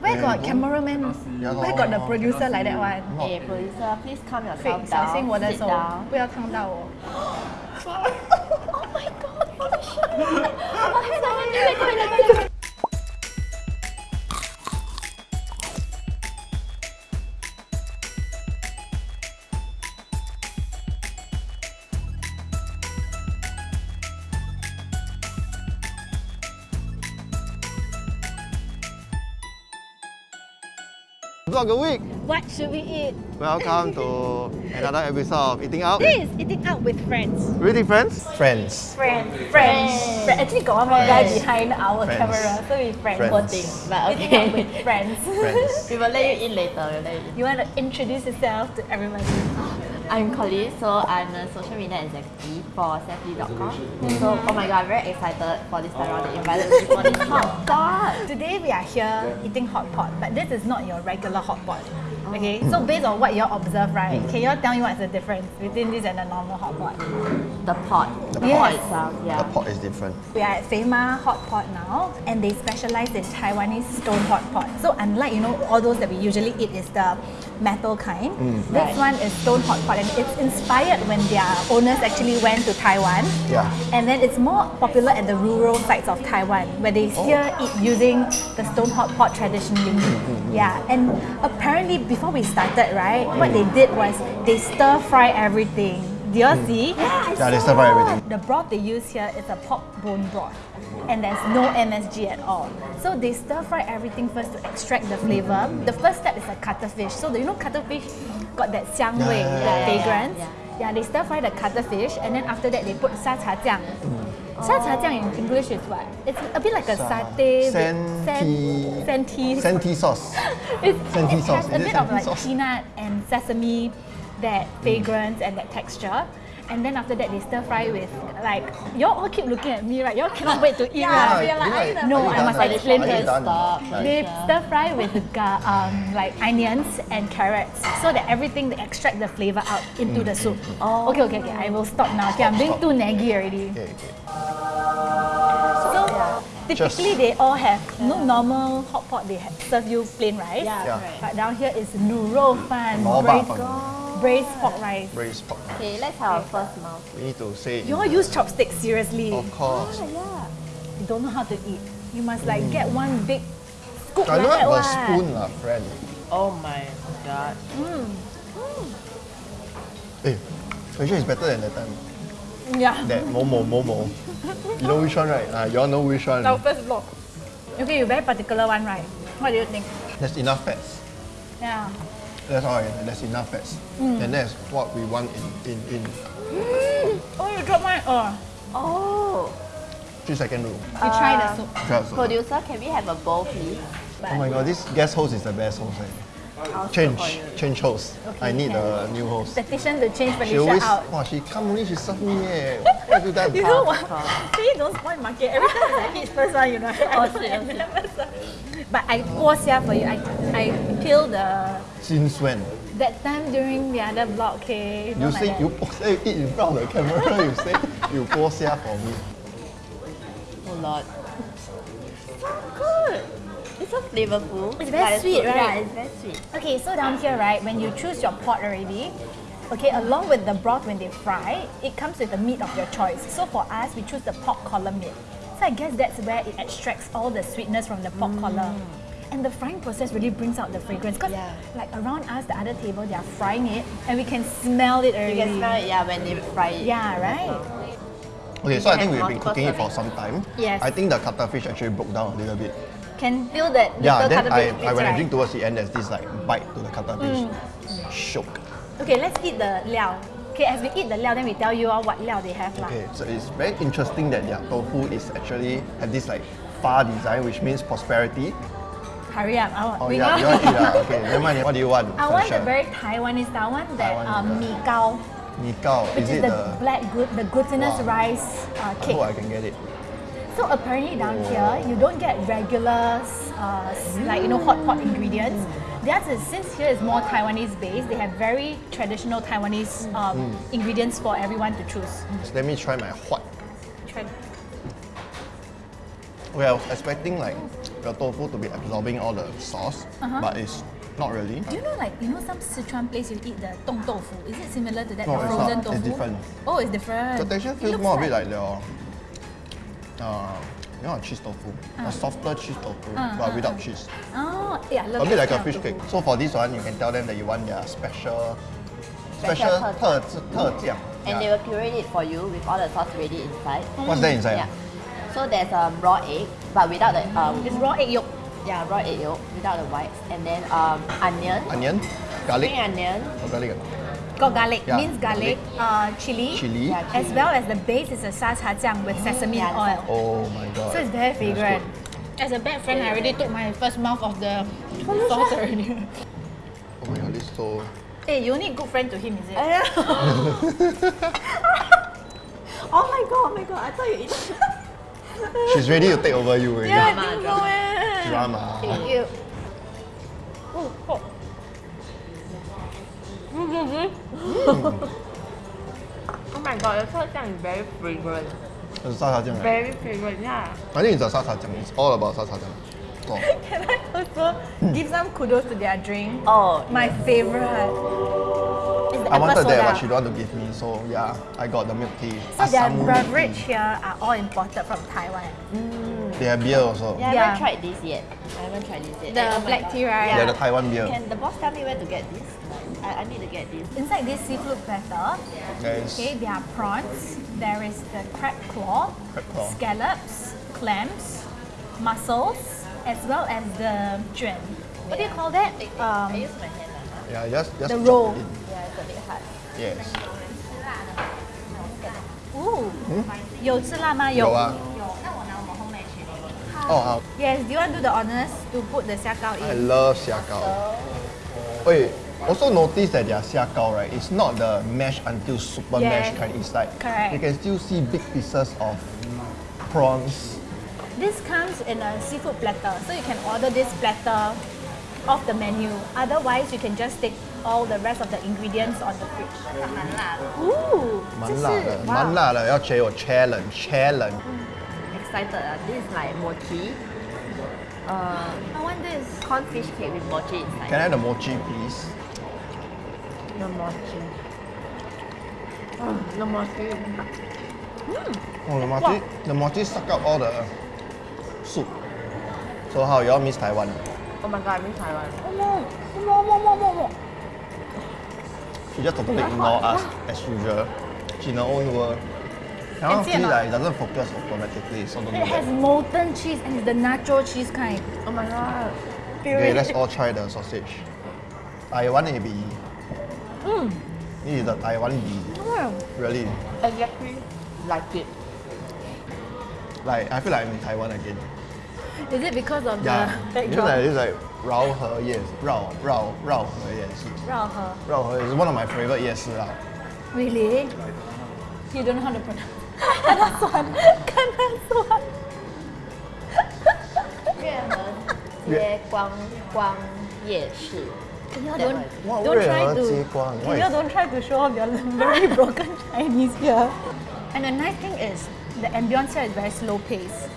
Where Very got good. cameraman? Yeah Where lor. got the producer like that one? Hey, producer, please calm 对 yourself，小心我的 down. Sit 手 down. 不要烫到我。 Oh my god, holy shit! Oh, hang on, wait, wait, wait, wait, wait. Vlog a week. What should we eat? Welcome to another episode of Eating Out. This is eating out with friends. Really friends? Friends. Friends. Friends. Friends. Actually, got one more guy behind our Friends. camera, so we friends. Friends. Poor thing, but Eating out with friends. Friends. we will let you in later. We'll let you in. you want to introduce yourself to everybody? I'm Colleen, so I'm a social media executive for SethLui.com. So, oh my god, I'm very excited for this time around. They invited me for this hot dog. Today we are here eating hot pot, but this is not your regular hot pot. Okay, mm. so based on what you all observe, right? Can you all tell me what's the difference between this and a normal hot pot? The pot. The Yes. pot itself, yeah. The pot is different. We are at Fema Hot Pot now, and they specialize in Taiwanese stone hot pot. So unlike you know all those that we usually eat is the metal kind, mm. this Right. one is stone hot pot, and it's inspired when their owners actually went to Taiwan. Yeah. And then it's more popular at the rural sites of Taiwan, where they oh. still eat using the stone hot pot traditionally. Mm-hmm. Yeah, and apparently before we started, right, what they did was they stir fry everything. Do you all hmm. see? Yeah, they stir fry everything. The broth they use here is a pork bone broth, and there's no MSG at all. So they stir fry everything first to extract the flavor. The first step is a cuttlefish. So you know cuttlefish got that xiang wei, Yeah, yeah, that yeah, fragrance? yeah, Yeah, they stir fry the cuttlefish, and then after that they put sa cha jiang. Sa cha jiang in English is what? It's a bit like a satay. with Senti- San, senti. Senti sauce. It's, Senti it sauce. has a Is it bit of senti like sauce? peanut and sesame, that mm. fragrance and that texture. And then after that, they stir fry with like y'all all keep looking at me, right? Y'all cannot wait to eat, right? Yeah, You're like- no, I must Are explain done? this. Stop. They Sure. stir fry with ga- um, like onions and carrots, so that everything they extract the flavor out into the mm, soup. Oh. Okay, okay, okay. I will stop now. Okay, I'm being too naggy already. Okay, okay. So typically they all have no normal hot pot. They have, serve you plain rice. Yeah, Yeah. correct. But down here is nuro fan, Nor braised, bak fan. braised pork rice. Braised pork. Okay, let's have our first mouth. We need to say. You all use chopsticks seriously. Of course. Oh, yeah. You don't know how to eat. You must like get mm. one big scoop I like don't that have a one. spoon lah, friend. Oh my god. Mm. Mm. Eh, actually it's better than that time. Yeah. That Momo Momo. You know which one, right? Ah, you all know which one. Our first vlog. Okay, you very particular one, right? What do you think? There's enough fats. Yeah. That's all. right. There's enough fats, Mm. and that's what we want in in in Oh, you dropped mine. Oh, Oh. three second rule. you try the soup. Try also. Producer, can we have a bowl, please? Oh my god, this guest host is the best host. Eh. I'll Change, serve for you. change host. I need a new host. Petition to change She always, out. wow, she come only she serve me eh. What have you? You know what? Of course. Please don't spoil market. Every time I hit first one, you know. I Oh, don't- shit, I oh, shit. never serve. But I pause here for you. I I peel the Since when? that time during the other vlog. Okay, You don't like say that. you say you eat in front of the camera. you say you pause here for me. Oh lord. So good. It's so flavorful. It's very Yeah, sweet, right? Yeah, it's very sweet. Okay, so down here, right, when you choose your pot already, okay, along with the broth when they fry, it comes with the meat of your choice. So for us, we choose the pork collar meat. So I guess that's where it extracts all the sweetness from the pork collar. Mm. And the frying process really brings out the fragrance. Because Yeah. like around us, the other table, they are frying it and we can smell it already. You can smell it, yeah, when they fry it. Yeah, right? Okay, so I think we've been cooking it for some time. Yes. I think the cuttlefish actually broke down a little bit. Can feel that Yeah, then I, I when I drink towards the end, there's this like bite to the cuttlefish. Mm. Shook. Okay, let's eat the liao. Okay, as we eat the liao, then we tell you all what liao they have. Okay, so it's very interesting that their tofu is actually have this like far design, which means prosperity. Hurry up. I want, Oh yeah, you want to eat ah? Okay, never mind. What do you want? I want the very Taiwanese style one that Taiwanese um, mi gao, Mee gao. Is is, it the, the? black good, the glutinous Wow. rice uh, I hope I can get it. So apparently down here, you don't get regular uh, like you know hot pot ingredients. Theirs is since here is more Taiwanese based, they have very traditional Taiwanese um, Mm. ingredients for everyone to choose. So let me try my hot. Try. We are expecting like the tofu to be absorbing all the sauce, Uh-huh. but it's not really. Do you know like you know some Sichuan place you eat the dong tofu? Is it similar to that No, the it's frozen tofu? It's different. Oh, it's different. The texture feels more a bit like your, uh, you know, a cheese tofu, a softer cheese tofu, Uh, but uh, without uh. cheese. Oh, yeah, I love A bit that like a kind of fish tofu. cake. So for this one, you can tell them that you want their special, Special special 特特酱. And they will curate it for you with all the sauce ready inside. What's that inside? Yeah. So there's a raw egg, but without the um, It's raw egg yolk. yeah raw egg yolk without the whites, and then um, onion, Onion, garlic, spring onion, or garlic, Got garlic, Yeah, minced garlic, uh, chili, chili. Yeah, as well as the base is a sa cha jiang with sesame Yeah, oil. Oh my god. So it's very That's fragrant. As a bad friend, I already took my first mouth of the sauce already. Oh my god, this is so. hey, you only good friend to him, is it? oh my god, oh my god, I thought you eat. She's ready to take over you already. yeah, I Drama, think so eh. Drama. Thank you. Oh, oh. Mm. oh my god, the char is very fragrant. It's sasa jam, right? Very fragrant, yeah. I think it's a sasa jam. It's all about sasa jam. Can I also hmm. give some kudos to their drink? Oh, my yeah. favorite. I wanted soda. that, but she don't want to give me, so yeah, I got the milk tea. So Asamu their beverage here are all imported from Taiwan. Mm. They have beer also. Yeah, I haven't tried this yet. I haven't tried this yet. The oh black tea, right? Yeah. yeah, the Taiwan beer. Can the boss tell me where to get this? I, I need to get this. Inside this seafood platter, There's okay, there are prawns, there is the crab claw, Crab claw. scallops, clams, mussels, as well as the juan. What do you call that? I Um, use my hand. Uh, yeah, just just The chop roll. it in. yeah, it's a bit hard. Yes. ooh, 有吃辣吗？有啊。Oh, uh, Yes, do you want to do the honors to put the xiao I in? love xiaogao. Wait, also notice that their xiaogao, right? It's not the mash until super Yes. mash kind. It's like Correct. you can still see big pieces of prawns. This comes in a seafood platter, so you can order this platter off the menu. Otherwise, you can just take all the rest of the ingredients on the fridge. Ooh, 蛮辣的，这是蛮辣的，要学我 challenge challenge。 Excited. Uh. This is like mochi. Uh, I want this. corn fish cake with mochi inside. Can I have the mochi, please? The mochi. Oh, the mochi. Oh, the mochi, the mochi suck up all the soup. So how you all miss Taiwan? Oh my god, I miss Taiwan. More, more, more, more, more, more. She just totally ignore us as usual. She in her own world. Cannot see see that it doesn't focus automatically, so don't do It has that. molten cheese and it's the nacho cheese kind. Oh my god. Okay, let's all try the sausage. Taiwan AB. Mm. This is the Taiwan bee. Mm. Really. Exactly like it. Like, I feel like I'm in Taiwan again. Is it because of yeah. the backdrop? It's like, it's like Rao He Yes. Rao, Rao, Rao He Yes. Rao He. Rao He is one of my favorite Yes. Rao. Really? You don't know how to pronounce Kanasuan. Kanasuan. Ye Guang Guang Ye Shi. Don't, don't, don't try to you don't try to show off your very broken Chinese here. And the nice thing is, the ambience here is very slow pace.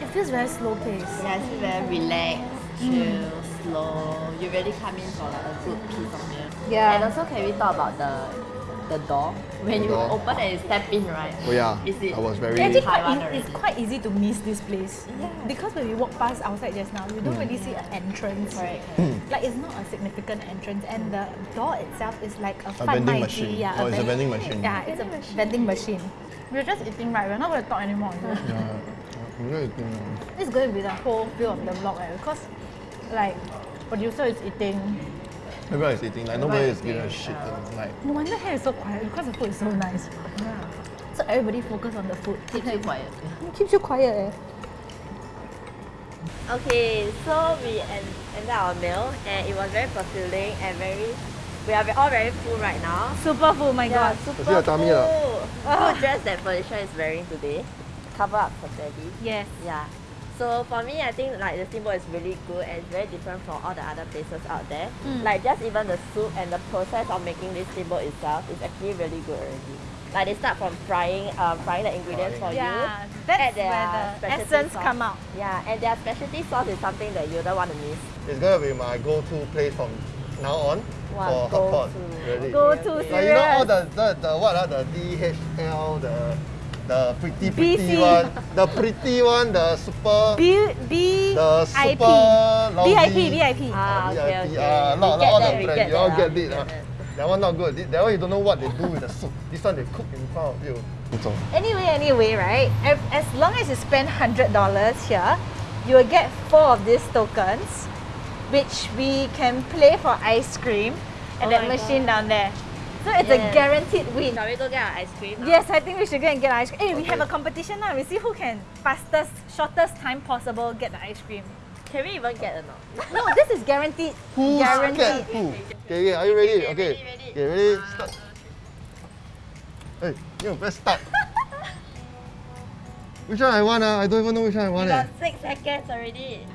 It feels very slow pace. Yeah, it's very relaxed, mm. chill, mm. slow. You really come in for like a good piece of meal. Yeah. And also, can we talk about the the door? When The you door? open and step in, right? Oh yeah, Is it? I was very. Actually, quite Taiwan e- it's quite easy to miss this place. Yeah. Because when we walk past outside just now, you don't really see an entrance. Correct. Like it's not a significant entrance, and the door itself is like a, A vending mai machine. Yeah, Oh, it's a vending machine. Yeah, it's a vending machine. We're just eating right. We're not going to talk anymore. is? Yeah, I'm really eating now. This is going to be the whole feel of the vlog, eh? Because like producer is eating. Everyone is eating. Like nobody is giving a shit. Like No wonder here is so quiet because the food is so nice. Yeah. So everybody focus on the food. Keeps you quiet. It keeps you quiet. Eh? Okay, so we end, ended our meal and it was very fulfilling and very. We are all very full right now. Super full, my Yeah, god. super see your tummy lah. full. Good dress that Felicia is wearing today. Cover up for Teddy. Yes. Yeah. So for me, I think like the steamboat is really good and it's very different from all the other places out there. Mm. Like just even the soup and the process of making this steamboat itself is actually really good already. Like they start from frying, um, frying the ingredients for Yeah, you. that's add where the essence sauce. come out. Yeah, and their specialty sauce is something that you don't want to miss. It's gonna be my go-to place from now on Wow, for hot pot. go-to. Really. Go to Like, Like you know all the, the, the what ah, the DHL, the the pretty pretty BC. one, the pretty one, the super B B the super lousy, VIP VIP. Ah, okay, VIP, okay. ah, We lot, get all that, the brand, you all get it. we ah. that. That one not good. That one you don't know what they do with the soup. This one they cook in front of you. 不懂 Anyway, anyway, right? As, as long as you spend hundred dollars here, you will get four of these tokens, which we can play for ice cream at Oh that machine God. down there. So it's a guaranteed win. Shall we go get our ice cream? now? Yes, I think we should go and get ice cream. Hey, we have a competition now. We see who can fastest, shortest time possible get the ice cream. Can we even get or not? No, this is guaranteed. Who's guaranteed. scared who? Okay, okay, are you ready? Okay, Okay. ready, ready. Okay, ready? Start. Hey, you press start. which one I want? ah? I don't even know which one I want. Eh. got six seconds already.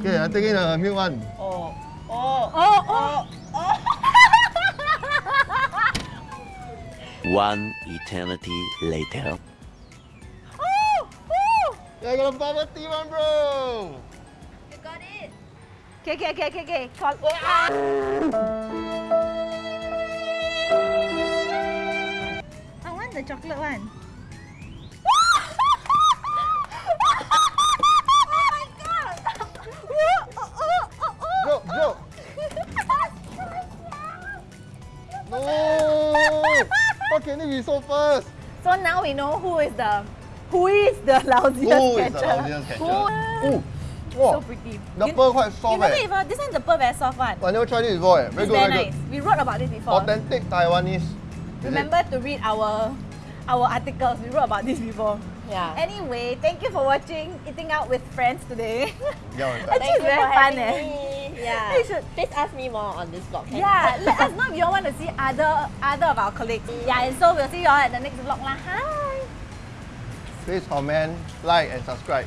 Okay, I'm taking the milk one. Oh, oh, Oh, oh. One eternity later. oh, oh. Yeah, I got a bubble tea one, bro. you got it. Okay, okay, okay, okay, okay. Call- ah! I want the chocolate one. oh How can it be so fast? So now we know who is the who is the lousiest Who is the catcher. lousiest catcher? Who- Ooh, So pretty. The You- pearl quite You soft never eh. even, this one the pearl very soft one. I never tried it before eh. Very It's good, very very nice. good. We wrote about this before. Authentic Taiwanese. Is it? Remember to read our our articles. We wrote about this before. Yeah. Anyway, thank you for watching Eating Out with Friends today. Yeah, one Actually, time. it's very fun eh. me. Yeah. You should- Please ask me more on this vlog. can? Yeah, let us know if you all want to see other other of our colleagues. Mm. Yeah, and so we'll see you all at the next vlog lah. Hi. Please comment, like and subscribe.